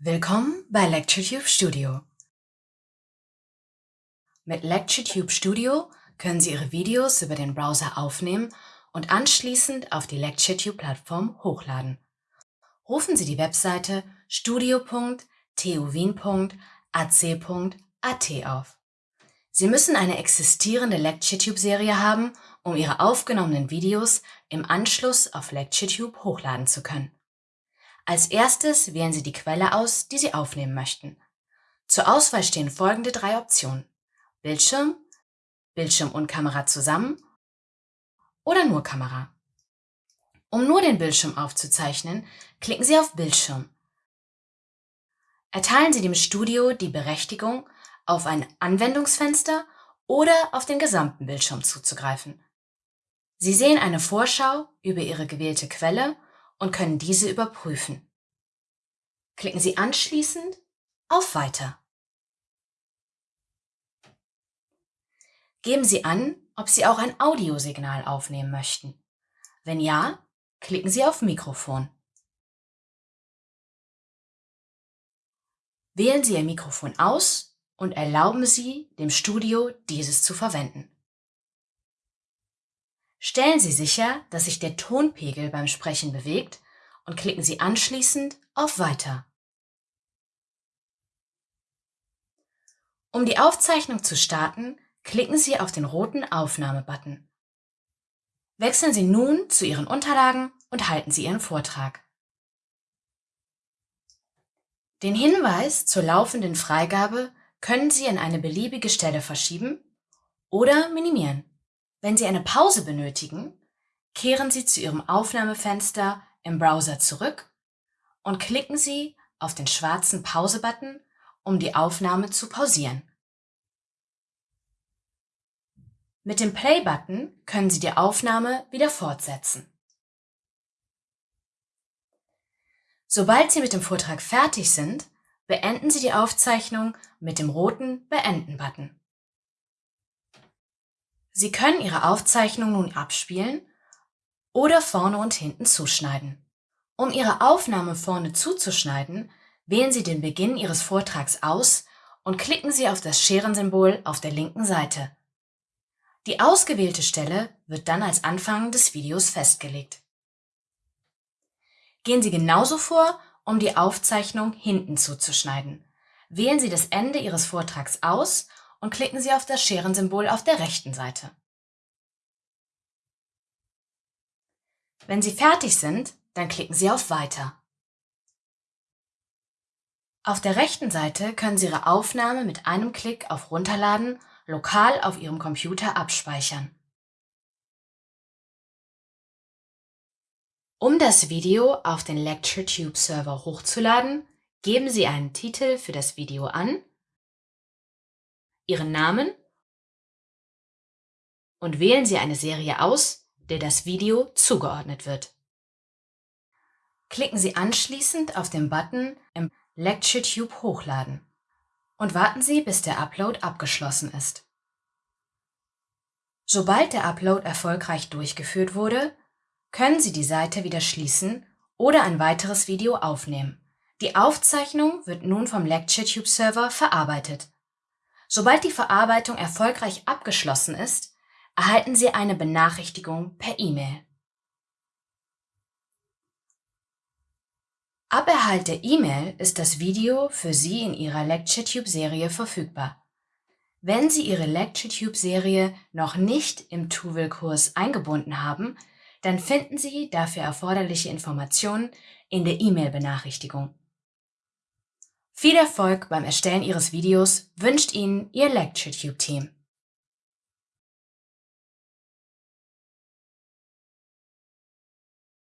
Willkommen bei LectureTube Studio. Mit LectureTube Studio können Sie Ihre Videos über den Browser aufnehmen und anschließend auf die LectureTube-Plattform hochladen. Rufen Sie die Webseite studio.tuwien.ac.at auf. Sie müssen eine existierende LectureTube-Serie haben, um Ihre aufgenommenen Videos im Anschluss auf LectureTube hochladen zu können. Als erstes wählen Sie die Quelle aus, die Sie aufnehmen möchten. Zur Auswahl stehen folgende drei Optionen. Bildschirm, Bildschirm und Kamera zusammen oder nur Kamera. Um nur den Bildschirm aufzuzeichnen, klicken Sie auf Bildschirm. Erteilen Sie dem Studio die Berechtigung, auf ein Anwendungsfenster oder auf den gesamten Bildschirm zuzugreifen. Sie sehen eine Vorschau über Ihre gewählte Quelle und können diese überprüfen. Klicken Sie anschließend auf Weiter. Geben Sie an, ob Sie auch ein Audiosignal aufnehmen möchten. Wenn ja, klicken Sie auf Mikrofon. Wählen Sie Ihr Mikrofon aus und erlauben Sie dem Studio, dieses zu verwenden. Stellen Sie sicher, dass sich der Tonpegel beim Sprechen bewegt und klicken Sie anschließend auf Weiter. Um die Aufzeichnung zu starten, klicken Sie auf den roten Aufnahme-Button. Wechseln Sie nun zu Ihren Unterlagen und halten Sie Ihren Vortrag. Den Hinweis zur laufenden Freigabe können Sie an eine beliebige Stelle verschieben oder minimieren. Wenn Sie eine Pause benötigen, kehren Sie zu Ihrem Aufnahmefenster im Browser zurück und klicken Sie auf den schwarzen Pause-Button, um die Aufnahme zu pausieren. Mit dem Play-Button können Sie die Aufnahme wieder fortsetzen. Sobald Sie mit dem Vortrag fertig sind, beenden Sie die Aufzeichnung mit dem roten Beenden-Button. Sie können Ihre Aufzeichnung nun abspielen oder vorne und hinten zuschneiden. Um Ihre Aufnahme vorne zuzuschneiden, wählen Sie den Beginn Ihres Vortrags aus und klicken Sie auf das Scherensymbol auf der linken Seite. Die ausgewählte Stelle wird dann als Anfang des Videos festgelegt. Gehen Sie genauso vor, um die Aufzeichnung hinten zuzuschneiden. Wählen Sie das Ende Ihres Vortrags aus und klicken Sie auf das Scherensymbol auf der rechten Seite. Wenn Sie fertig sind, dann klicken Sie auf Weiter. Auf der rechten Seite können Sie Ihre Aufnahme mit einem Klick auf Runterladen lokal auf Ihrem Computer abspeichern. Um das Video auf den LectureTube Server hochzuladen, geben Sie einen Titel für das Video an Ihren Namen und wählen Sie eine Serie aus, der das Video zugeordnet wird. Klicken Sie anschließend auf den Button im LectureTube Hochladen und warten Sie, bis der Upload abgeschlossen ist. Sobald der Upload erfolgreich durchgeführt wurde, können Sie die Seite wieder schließen oder ein weiteres Video aufnehmen. Die Aufzeichnung wird nun vom LectureTube Server verarbeitet Sobald die Verarbeitung erfolgreich abgeschlossen ist, erhalten Sie eine Benachrichtigung per E-Mail. Ab Erhalt der E-Mail ist das Video für Sie in Ihrer LectureTube-Serie verfügbar. Wenn Sie Ihre LectureTube-Serie noch nicht im Tuvel-Kurs eingebunden haben, dann finden Sie dafür erforderliche Informationen in der E-Mail-Benachrichtigung. Viel Erfolg beim Erstellen Ihres Videos wünscht Ihnen Ihr LectureTube-Team.